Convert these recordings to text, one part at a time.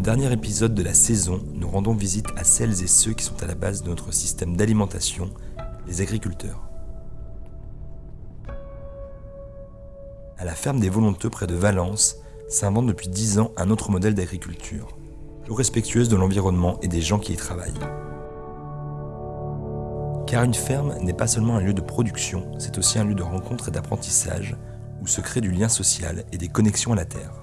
Le dernier épisode de la saison, nous rendons visite à celles et ceux qui sont à la base de notre système d'alimentation, les agriculteurs. À la ferme des Volonteux près de Valence, s'invente depuis 10 ans un autre modèle d'agriculture, plus respectueuse de l'environnement et des gens qui y travaillent. Car une ferme n'est pas seulement un lieu de production, c'est aussi un lieu de rencontre et d'apprentissage, où se crée du lien social et des connexions à la terre.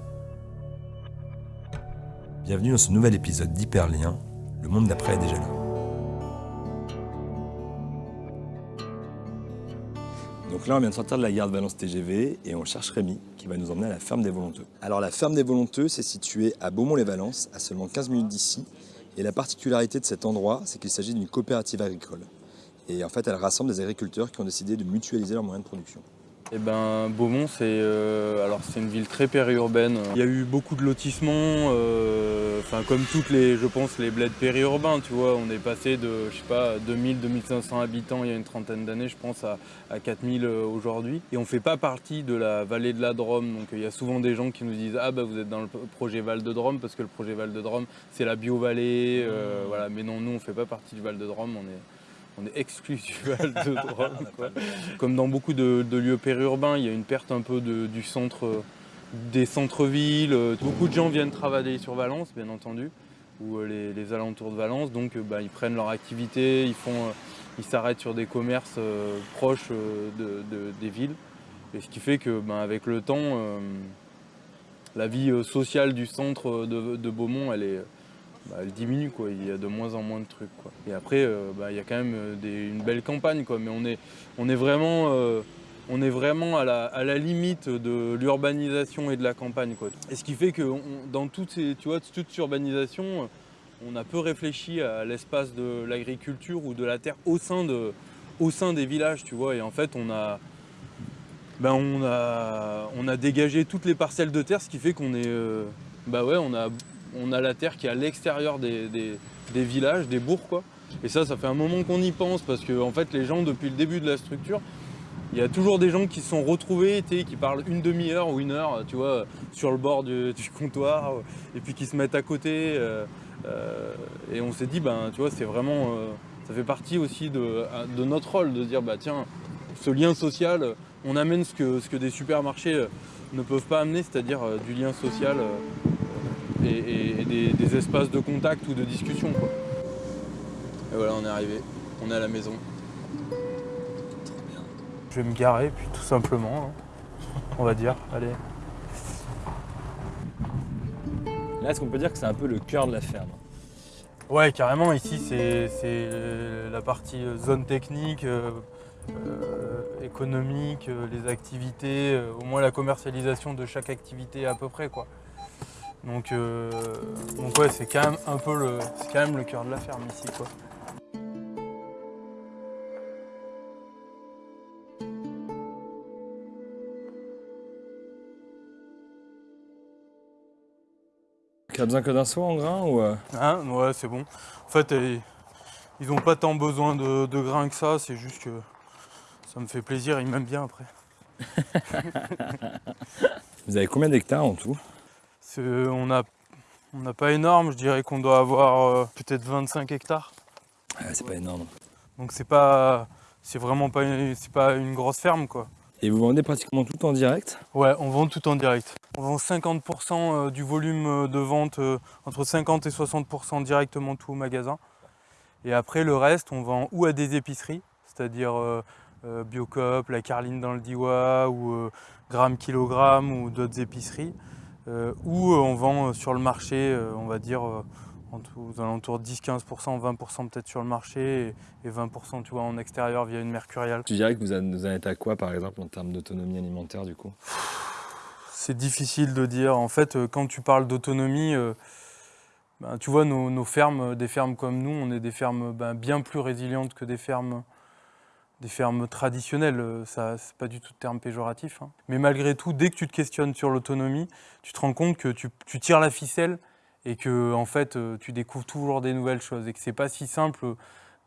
Bienvenue dans ce nouvel épisode d'Hyperlien, le monde d'après est déjà là. Donc là, on vient de sortir de la gare de Valence TGV et on cherche Rémi qui va nous emmener à la ferme des Volonteux. Alors la ferme des Volonteux, c'est situé à Beaumont-les-Valences, à seulement 15 minutes d'ici. Et la particularité de cet endroit, c'est qu'il s'agit d'une coopérative agricole. Et en fait, elle rassemble des agriculteurs qui ont décidé de mutualiser leurs moyens de production. Eh ben, Beaumont, c'est euh, une ville très périurbaine. Il y a eu beaucoup de lotissements, euh, enfin comme toutes les, je pense, les bleds périurbains, tu vois. On est passé de, je sais pas, 2000, 2500 habitants il y a une trentaine d'années, je pense, à, à 4000 euh, aujourd'hui. Et on fait pas partie de la vallée de la Drôme, donc il y a souvent des gens qui nous disent ah bah vous êtes dans le projet Val de Drôme parce que le projet Val de Drôme c'est la bio-vallée, euh, voilà. Mais non, nous on fait pas partie du Val de Drôme, on est on est exclu du Val de quoi. Comme dans beaucoup de, de lieux périurbains, il y a une perte un peu de- du centre, des centres-villes. Beaucoup de gens viennent travailler sur Valence, bien entendu, ou euh, les, les alentours de Valence. Donc euh, bah, ils prennent leur activité, ils font, euh, ils s'arrêtent sur des commerces euh, proches de- de- des villes. Et ce qui fait que bah, avec le temps, euh, la vie sociale du centre de Beaumont, elle est bah, elle diminue quoi. Il y a de moins en moins de trucs quoi. Et après, euh, bah, il y a quand même euh, une belle campagne quoi. Mais on est, on est vraiment, euh, on est vraiment à la, à la limite de l'urbanisation et de la campagne quoi. Et ce qui fait que dans toutes ces, tu vois, toute urbanisation, on a peu réfléchi à l'espace de l'agriculture ou de la terre au sein de, au sein des villages, tu vois. Et en fait, on a ben on a, on a dégagé toutes les parcelles de terre, ce qui fait qu'on est, bah ouais, on a, on a la terre qui est à l'extérieur des, villages, des bourgs. Et ça, ça fait un moment qu'on y pense, parce que fait, les gens, depuis le début de la structure, il y a toujours des gens qui se sont retrouvés, qui parlent une demi-heure ou une heure, tu vois, sur le bord du, comptoir, et puis qui se mettent à côté. euh, euh, et on s'est dit, ben, c'est vraiment, euh, ça fait partie aussi de, notre rôle, de dire, bah tiens, ce lien social, on amène ce que, des supermarchés ne peuvent pas amener, c'est-à-dire du lien social et, et- et des, des espaces de contact ou de discussion. quoi. Et voilà, on est arrivé, on est à la maison. Je vais me garer, puis tout simplement, hein, on va dire, allez. Là, est-ce qu'on peut dire que c'est un peu le cœur de la ferme? Ouais, carrément, ici c'est la partie euh, zone technique, euh, euh, économique, les activités, euh, au moins la commercialisation de chaque activité à peu près quoi. Donc, euh, donc ouais, c'est quand même un peu le, c'est quand même le cœur de la ferme ici quoi. Tu as besoin que d'un seau en grain ou euh, Hein? Ouais, c'est bon. En fait, ils n'ont pas tant besoin de, de grains que ça, c'est juste que ça me fait plaisir, ils m'aiment bien après. Vous avez combien d'hectares en tout? On n'a on pas énorme, je dirais qu'on doit avoir euh, peut-être 25 hectares. Ah, C'est pas énorme. Donc c'est pas c'est vraiment pas une, c'est pas une grosse ferme quoi. Et vous vendez pratiquement tout en direct? Ouais, on vend tout en direct. On vend 50% du volume euh, de vente euh, entre 50 et 60% directement tout au magasin. Et après le reste, on vend ou à des épiceries, c'est-à-dire euh, euh, Biocoop, la Carline dans le Diwa ou euh, Gramme Kilogramme ou d'autres épiceries. Euh, ou euh, on vend euh, sur le marché, euh, on va dire en tout- aux alentours de 10-15%, 20% peut-être sur le marché et, et 20% tu vois, en extérieur via une mercuriale. Tu dirais que vous en êtes à quoi par exemple en termes d'autonomie alimentaire du coup? C'est difficile de dire. En fait, quand tu parles d'autonomie, ben, tu vois, nos, nos fermes, des fermes comme nous, on est des fermes ben, bien plus résilientes que des fermes, des fermes traditionnelles. Euh, Ça, c'est pas du tout de terme péjoratif. hein. Mais malgré tout, dès que tu te questionnes sur l'autonomie, tu te rends compte que tu, tu tires la ficelle et que en fait, euh, tu découvres toujours des nouvelles choses et que c'est pas si simple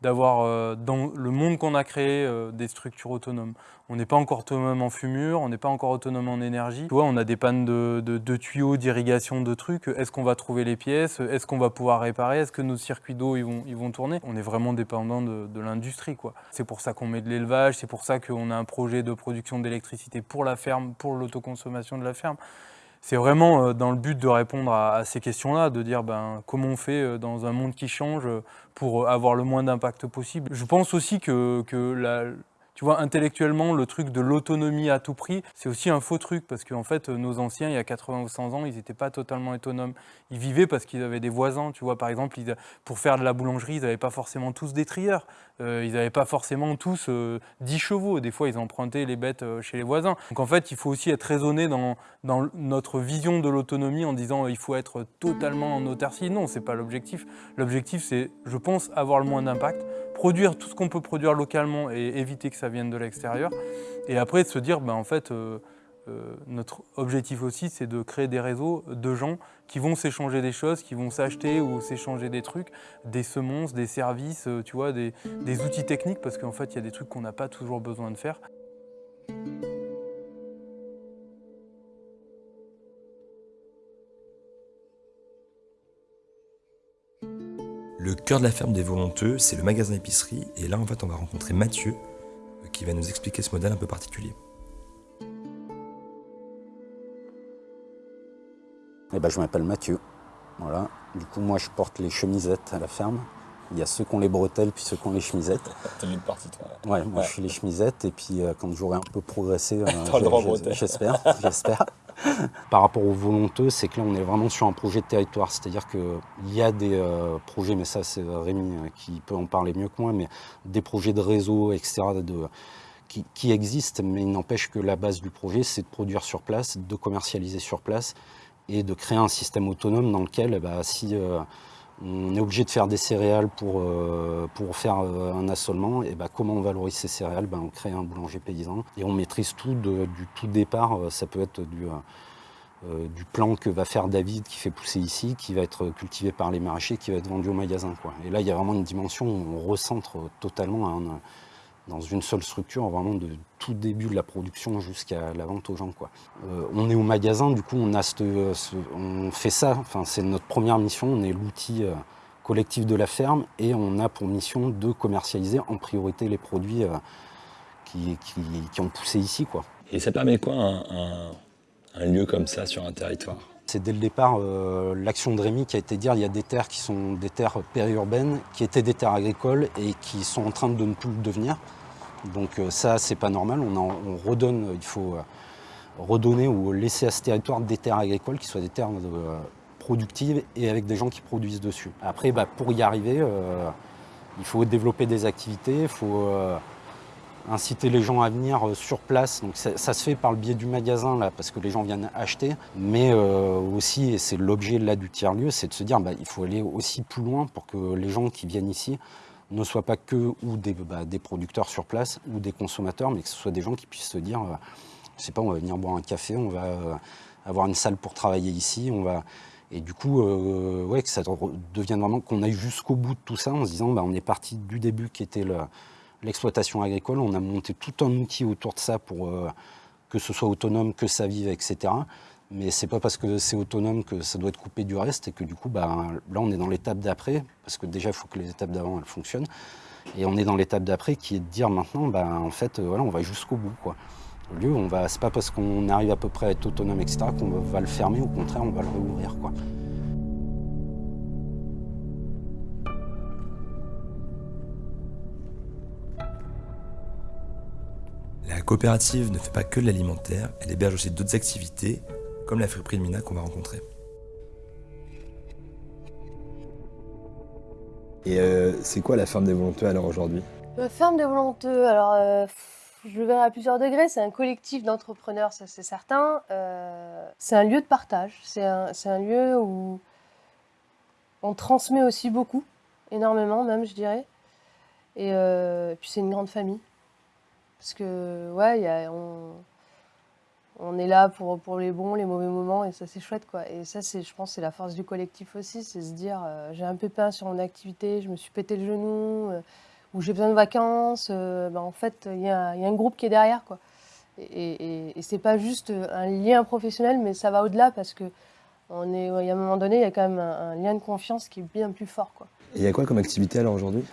d'avoir euh, dans le monde qu'on a créé euh, des structures autonomes. On n'est pas encore autonome en fumure, on n'est pas encore autonome en énergie. On a des pannes de, tuyaux, d'irrigation, de trucs. Est-ce qu'on va trouver les pièces? Est-ce qu'on va pouvoir réparer? Est-ce que nos circuits d'eau vont, tourner? On est vraiment dépendant de, de l'industrie. C'est pour ça qu'on met de l'élevage, c'est pour ça qu'on a un projet de production d'électricité pour la ferme, pour l'autoconsommation de la ferme c'est vraiment euh, dans le but de répondre à, ces questions-là, de dire ben, comment on fait euh, dans un monde qui change euh, pour avoir le moins d'impact possible. Je pense aussi que, que la, tu vois, intellectuellement, le truc de l'autonomie à tout prix, c'est aussi un faux truc, parce qu'en fait, nos anciens, il y a 80 ou 100 ans, ils n'étaient pas totalement autonomes. Ils vivaient parce qu'ils avaient des voisins, tu vois, par exemple, pour faire de la boulangerie, ils n'avaient pas forcément tous des trieurs, euh, ils n'avaient pas forcément tous 10 euh, chevaux, des fois, ils empruntaient les bêtes euh, chez les voisins. Donc en fait, il faut aussi être raisonné dans, dans notre vision de l'autonomie en disant il faut être totalement en autarcie. Non, c'est pas l'objectif. L'objectif, c'est, je pense, avoir le moins d'impact, produire tout ce qu'on peut produire localement et éviter que ça vienne de l'extérieur. Et après, de se dire, ben, en fait, euh, euh, notre objectif aussi, c'est de créer des réseaux de gens qui vont s'échanger des choses, qui vont s'acheter ou s'échanger des trucs, des semences, des services, euh, tu vois, des, des outils techniques, parce qu'en fait, il y a des trucs qu'on n'a pas toujours besoin de faire. Le cœur de la ferme des Volonteux, c'est le magasin épicerie. Et là, en fait, on va rencontrer Mathieu, euh, qui va nous expliquer ce modèle un peu particulier. Eh ben, je m'appelle Mathieu. Voilà. Du coup, moi, je porte les chemisettes à la ferme. Il y a ceux qui ont les bretelles, puis ceux qui ont les chemisettes. T'as mis le parti, toi. Ouais, moi, je suis les chemisettes. Et puis, euh, quand j'aurai un peu progressé, euh, j'espère, j'espère. Par rapport aux volonteux, c'est que là, on est vraiment sur un projet de territoire. C'est-à-dire qu'il y a des euh, projets, mais ça, c'est Rémi euh, qui peut en parler mieux que moi, mais des projets de réseau, etc., qui, existent, mais il n'empêche que la base du projet, c'est de produire sur place, de commercialiser sur place et de créer un système autonome dans lequel, bah, si euh, on est obligé de faire des céréales pour, pour faire un assolement, et bah, comment on valorise ces céréales? Bah, On crée un boulanger paysan et on maîtrise tout du tout départ. Ça peut être du, euh, du plan que va faire David qui fait pousser ici, qui va être cultivé par les maraîchers, qui va être vendu au magasin. Quoi. Et là, il y a vraiment une dimension où on recentre totalement dans une seule structure, vraiment de tout début de la production jusqu'à la vente aux gens. Quoi. Euh, on est au magasin, du coup, on, a on fait ça, enfin, c'est notre première mission, on est l'outil euh, collectif de la ferme et on a pour mission de commercialiser en priorité les produits qui, ont poussé ici. Quoi. Et ça permet quoi un lieu comme ça sur un territoire? C'est dès le départ euh, l'action de Rémi qui a été dire il y a des terres qui sont des terres périurbaines, qui étaient des terres agricoles et qui sont en train de ne plus le devenir. Donc euh, ça, c'est pas normal. On, redonne, il faut euh, redonner ou laisser à ce territoire des terres agricoles qui soient des terres productives et avec des gens qui produisent dessus. Après, bah, pour y arriver, il faut développer des activités, il faut inciter les gens à venir euh, sur place. Donc ça, se fait par le biais du magasin, là, parce que les gens viennent acheter. Mais euh, aussi, et c'est l'objet là du tiers-lieu, c'est de se dire bah, il faut aller aussi plus loin pour que les gens qui viennent ici ne soient pas que ou des, bah, producteurs sur place ou des consommateurs, mais que ce soit des gens qui puissent se dire, euh, je sais pas, on va venir boire un café, on va avoir une salle pour travailler ici, on va... Et du coup, ouais, que ça devienne vraiment qu'on aille jusqu'au bout de tout ça en se disant, bah, on est parti du début qui était le, l'exploitation agricole. On a monté tout un outil autour de ça pour euh, que ce soit autonome, que ça vive, etc. Mais c'est pas parce que c'est autonome que ça doit être coupé du reste et que du coup, bah, là, on est dans l'étape d'après, parce que déjà, il faut que les étapes d'avant, elles fonctionnent. Et on est dans l'étape d'après qui est de dire maintenant, bah, en fait, euh, voilà, on va jusqu'au bout. Quoi. Au lieu, c'est pas parce qu'on arrive à peu près à être autonome, etc., qu'on va le fermer. Au contraire, on va le réouvrir. Quoi. La coopérative ne fait pas que de l'alimentaire, elle héberge aussi d'autres activités, comme la friperie de Mina qu'on va rencontrer. Et euh, c'est quoi la ferme des volonteux alors aujourd'hui? La ferme des volonteux, alors euh, je le verrai à plusieurs degrés, c'est un collectif d'entrepreneurs, ça c'est certain. Euh, c'est un lieu de partage, c'est un, un, lieu où on transmet aussi beaucoup, énormément même je dirais. et puis c'est une grande famille. Parce que, ouais, on, est là pour, pour les bons, les mauvais moments, et ça, c'est chouette, quoi. Et ça, je pense, c'est la force du collectif aussi, c'est se dire, euh, j'ai un pépin sur mon activité, je me suis pété le genou, euh, où j'ai besoin de vacances, ben, en fait, il y, a un groupe qui est derrière. Quoi. Et, et, c'est pas juste un lien professionnel, mais ça va au-delà parce que on est, y a un moment donné, il y a quand même un, lien de confiance qui est bien plus fort. Quoi. Et il y a quoi comme activité alors aujourd'hui?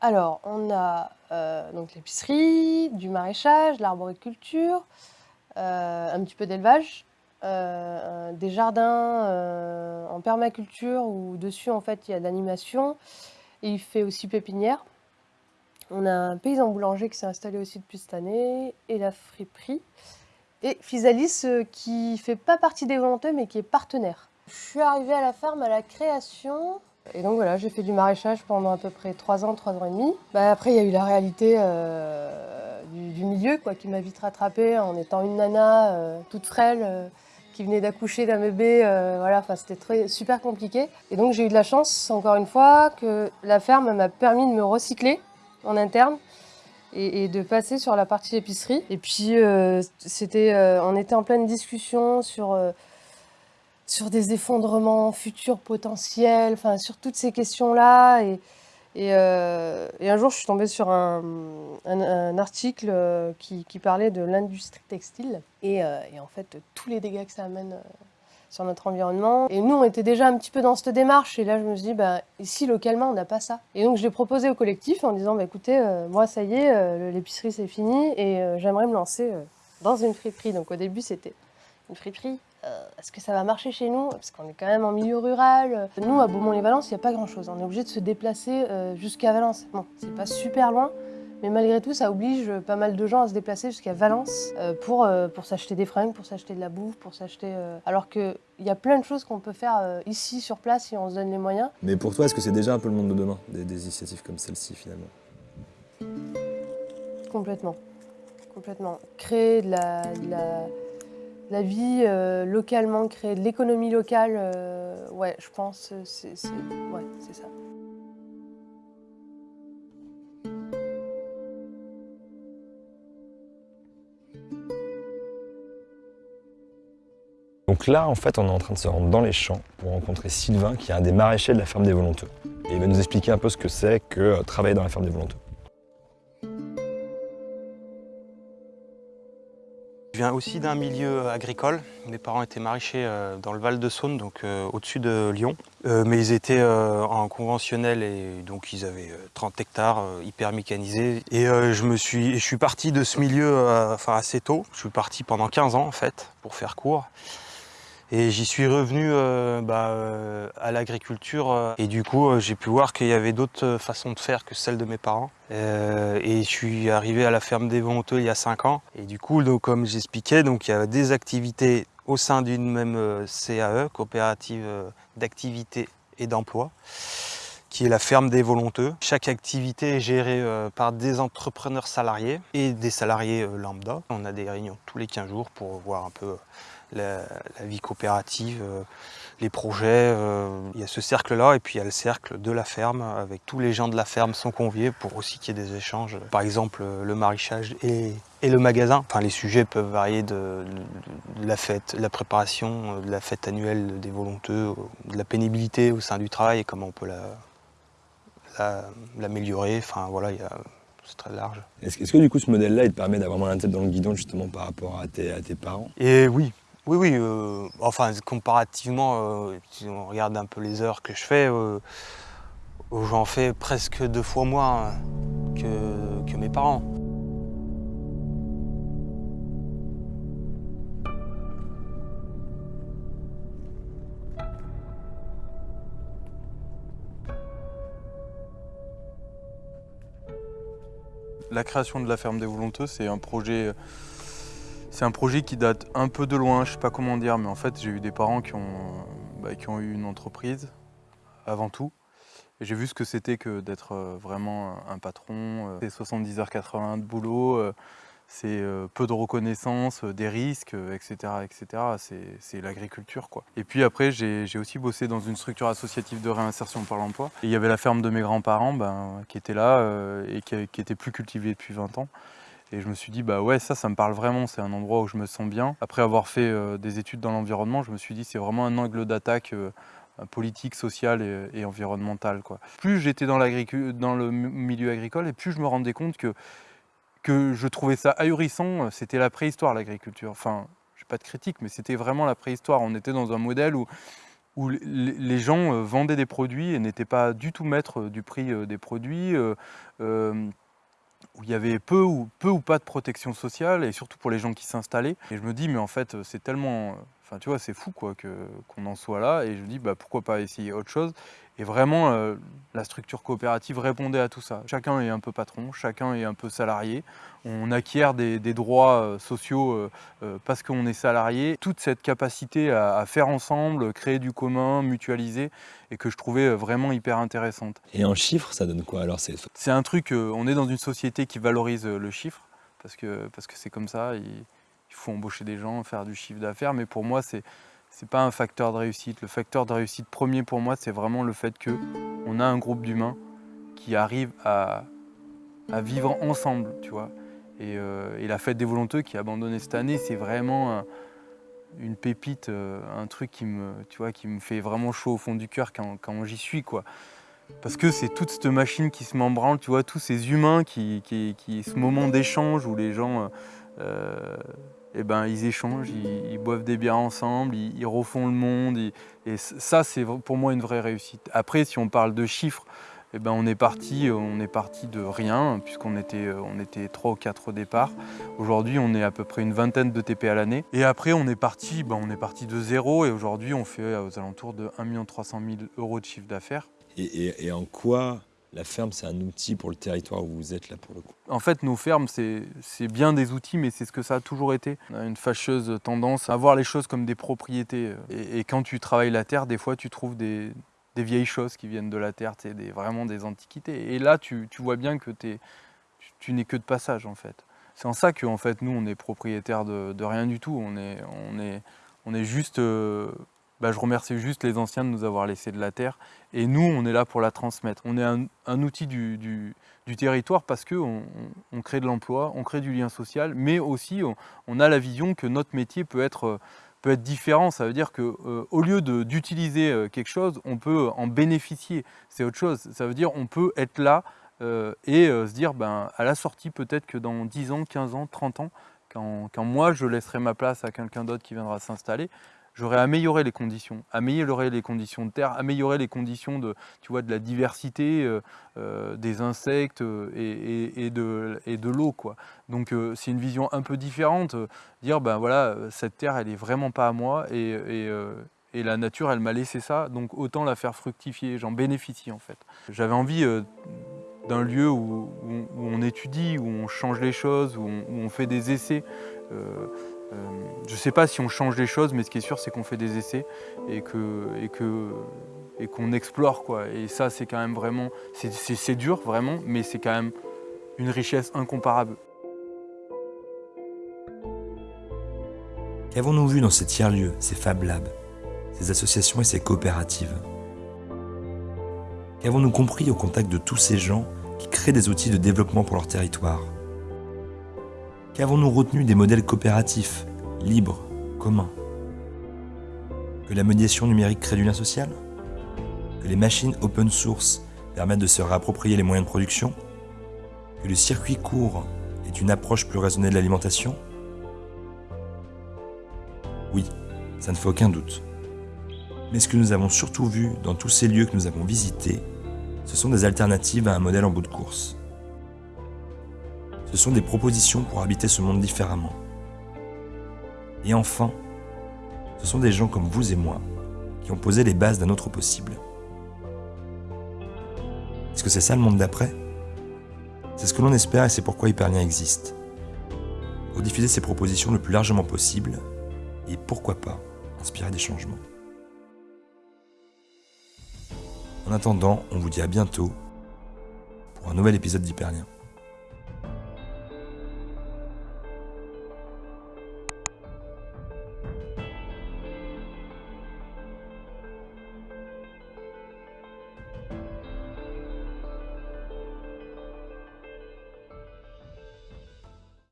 Alors, on a donc l'épicerie, du maraîchage, l'arboriculture, un petit peu d'élevage, euh, des jardins euh, en permaculture où dessus en fait il y a de l'animation il fait aussi pépinière. On a un paysan boulanger qui s'est installé aussi depuis cette année et la friperie. Et euh, qui fait pas partie des volontaires mais qui est partenaire. Je suis arrivée à la ferme à la création et donc voilà, j'ai fait du maraîchage pendant à peu près 3 ans, 3 ans et demi. Bah, après, il y a eu la réalité du, milieu quoi, qui m'a vite rattrapée en étant une nana toute frêle qui venait d'accoucher d'un bébé, euh, voilà, c'était super compliqué. Et donc j'ai eu de la chance, encore une fois, que la ferme m'a permis de me recycler en interne et, de passer sur la partie épicerie. Et puis euh, c'était, euh, on était en pleine discussion sur sur des effondrements futurs potentiels, enfin sur toutes ces questions-là. Et, euh, un jour, je suis tombée sur un, article euh, qui, parlait de l'industrie textile euh, et, en fait tous les dégâts que ça amène sur notre environnement. Et nous, on était déjà un petit peu dans cette démarche. Et là, je me suis dit, bah, ici, localement, on n'a pas ça. Et donc, je l'ai proposé au collectif en disant, bah, écoutez, moi, ça y est, l'épicerie, c'est fini et j'aimerais me lancer dans une friperie. Donc, au début, c'était une friperie euh, est-ce que ça va marcher chez nous? Parce qu'on est quand même en milieu rural. Nous, à Beaumont-les-Valences, il n'y a pas grand-chose. On est obligé de se déplacer euh, jusqu'à Valence. Bon, c'est pas super loin, mais malgré tout, ça oblige pas mal de gens à se déplacer jusqu'à Valence euh, pour, pour s'acheter des fringues, pour s'acheter de la bouffe, pour s'acheter... Alors qu'il y a plein de choses qu'on peut faire ici, sur place, si on se donne les moyens. Mais pour toi, est-ce que c'est déjà un peu le monde de demain, des, initiatives comme celle-ci, finalement? Complètement. Complètement. Créer de la la vie euh, localement, créer de l'économie locale, euh, ouais, je pense, c'est ouais, ça. Donc là, en fait, on est en train de se rendre dans les champs pour rencontrer Sylvain, qui est un des maraîchers de la ferme des Volonteux. Et il va nous expliquer un peu ce que c'est que euh, travailler dans la ferme des Volonteux. Viens aussi d'un milieu agricole. Mes parents étaient maraîchers euh, dans le Val-de-Saône, donc euh, au-dessus de Lyon. Euh, mais ils étaient en conventionnel et donc ils avaient 30 hectares hyper mécanisés. Et je me suis, je suis parti de ce milieu assez tôt. Je suis parti pendant 15 ans en fait, pour faire court. Et j'y suis revenu euh, bah, euh, à l'agriculture euh, et du coup j'ai pu voir qu'il y avait d'autres façons de faire que celles de mes parents. et je suis arrivé à la ferme des Volonteux il y a 5 ans. Et du coup, donc, comme j'expliquais, il y a des activités au sein d'une même CAE, coopérative d'activité et d'emploi, qui est la ferme des Volonteux. Chaque activité est gérée par des entrepreneurs salariés et des salariés lambda. On a des réunions tous les 15 jours pour voir un peu la, vie coopérative, euh, les projets. Euh, il y a ce cercle-là et puis il y a le cercle de la ferme avec tous les gens de la ferme sont conviés pour aussi qu'il y ait des échanges. Par exemple, le maraîchage et, le magasin. Enfin, les sujets peuvent varier de, la fête, de la préparation, de la fête annuelle des volonteux, de la pénibilité au sein du travail et comment on peut l'améliorer. enfin, voilà, c'est très large. Est-ce que du coup ce modèle-là, il te permet d'avoir moins la tête dans le guidon justement par rapport à tes, à tes parents? Et oui, oui, oui, euh, enfin comparativement, euh, si on regarde un peu les heures que je fais, euh, j'en fais presque deux fois moins que, mes parents. La création de la ferme des Volonteux, c'est un projet c'est un projet qui date un peu de loin, je sais pas comment dire, mais en fait j'ai eu des parents qui ont, bah, qui ont eu une entreprise avant tout. Et j'ai vu ce que c'était que d'être euh, vraiment un patron. Euh, c'est 70 h 80 de boulot, euh, c'est peu de reconnaissance, des risques, etc. etc. C'est l'agriculture. quoi. Et puis après, j'ai aussi bossé dans une structure associative de réinsertion par l'emploi. Il y avait la ferme de mes grands-parents ben, qui était là et qui, qui était plus cultivée depuis 20 ans. Et je me suis dit, bah ouais, ça, ça me parle vraiment, c'est un endroit où je me sens bien. Après avoir fait euh, des études dans l'environnement, je me suis dit, c'est vraiment un angle d'attaque euh, politique, sociale et, environnementale. Quoi. Plus j'étais dans, dans le milieu agricole et plus je me rendais compte que, que je trouvais ça ahurissant, c'était la préhistoire l'agriculture. Enfin, je pas de critique, mais c'était vraiment la préhistoire. On était dans un modèle où, où les gens euh, vendaient des produits et n'étaient pas du tout maîtres du prix des produits où il y avait peu ou, peu ou pas de protection sociale, et surtout pour les gens qui s'installaient. Et je me dis, mais en fait, c'est tellement... Enfin, tu vois, c'est fou quoi qu'on en soit là, et je me dis, bah, pourquoi pas essayer autre chose et vraiment, euh, la structure coopérative répondait à tout ça. Chacun est un peu patron, chacun est un peu salarié. On acquiert des, droits euh, sociaux euh, parce qu'on est salarié. Toute cette capacité à, faire ensemble, créer du commun, mutualiser, et que je trouvais vraiment hyper intéressante. Et en chiffres, ça donne quoi alors C'est un truc, on est dans une société qui valorise le chiffre, parce que c'est parce que comme ça, il, il faut embaucher des gens, faire du chiffre d'affaires, mais pour moi, c'est c'est pas un facteur de réussite. Le facteur de réussite premier pour moi, c'est vraiment le fait qu'on a un groupe d'humains qui arrivent à, vivre ensemble, tu vois. Euh, et, la fête des volonteux qui est abandonnée cette année, c'est vraiment une pépite, euh, un truc qui me, fait vraiment chaud au fond du cœur quand, j'y suis. Parce que c'est toute cette machine qui se membranle, tu vois, tous ces humains qui, qui, ce moment d'échange où les gens euh, eh ben, ils échangent, ils, boivent des bières ensemble, ils, refont le monde. et ça, c'est pour moi une vraie réussite. Après, si on parle de chiffres, eh ben, on, est parti, on est parti de rien, puisqu'on était, on était 3 ou 4 au départ. Aujourd'hui, on est à peu près une vingtaine de TP à l'année. Et après, on est parti, ben, on est parti de zéro, et aujourd'hui, on fait aux alentours de 1 300 000 euros de chiffre d'affaires. et en quoi la ferme, c'est un outil pour le territoire où vous êtes là pour le coup. En fait, nos fermes, c'est bien des outils, mais c'est ce que ça a toujours été. On a une fâcheuse tendance à voir les choses comme des propriétés. Et, quand tu travailles la terre, des fois, tu trouves des, vieilles choses qui viennent de la terre, des, vraiment des antiquités. Et là, tu, vois bien que tu, n'es que de passage, en fait. C'est en ça que, en fait, nous, on est propriétaire de, rien du tout. On est juste... Euh, bah, je remercie juste les anciens de nous avoir laissé de la terre. Et nous, on est là pour la transmettre. On est un, outil du, territoire parce qu'on on, crée de l'emploi, on crée du lien social, mais aussi on, a la vision que notre métier peut être, peut être différent. Ça veut dire qu'au euh, lieu d'utiliser euh, quelque chose, on peut en bénéficier. C'est autre chose. Ça veut dire qu'on peut être là euh, et se dire ben, à la sortie, peut-être que dans 10 ans, 15 ans, 30 ans, quand moi je laisserai ma place à quelqu'un d'autre qui viendra s'installer, j'aurais amélioré les conditions, amélioré les conditions de terre, amélioré les conditions de, tu vois, de la diversité euh, euh, des insectes euh, et, de, et de l'eau. Donc c'est une vision un peu différente, dire ben voilà, cette terre elle est vraiment pas à moi et, et la nature elle m'a laissé ça, donc autant la faire fructifier, j'en bénéficie en fait. J'avais envie d'un lieu où, on étudie, où on change les choses, où on, fait des essais. Euh, je ne sais pas si on change les choses, mais ce qui est sûr, c'est qu'on fait des essais et qu'on que, explore. Quoi. Et ça, c'est quand même vraiment... C'est dur, vraiment, mais c'est quand même une richesse incomparable. Qu'avons-nous vu dans ces tiers-lieux, ces Fab Labs, ces associations et ces coopératives? Qu'avons-nous compris au contact de tous ces gens qui créent des outils de développement pour leur territoire? Qu'avons-nous retenu des modèles coopératifs, libres, communs Que la médiation numérique crée du lien social Que les machines open source permettent de se réapproprier les moyens de production Que le circuit court est une approche plus raisonnée de l'alimentation Oui, ça ne fait aucun doute. Mais ce que nous avons surtout vu dans tous ces lieux que nous avons visités, ce sont des alternatives à un modèle en bout de course. Ce sont des propositions pour habiter ce monde différemment. Et enfin, ce sont des gens comme vous et moi qui ont posé les bases d'un autre possible. Est-ce que c'est ça le monde d'après? C'est ce que l'on espère et c'est pourquoi Hyperlien existe. Pour diffuser ces propositions le plus largement possible et pourquoi pas inspirer des changements. En attendant, on vous dit à bientôt pour un nouvel épisode d'Hyperlien.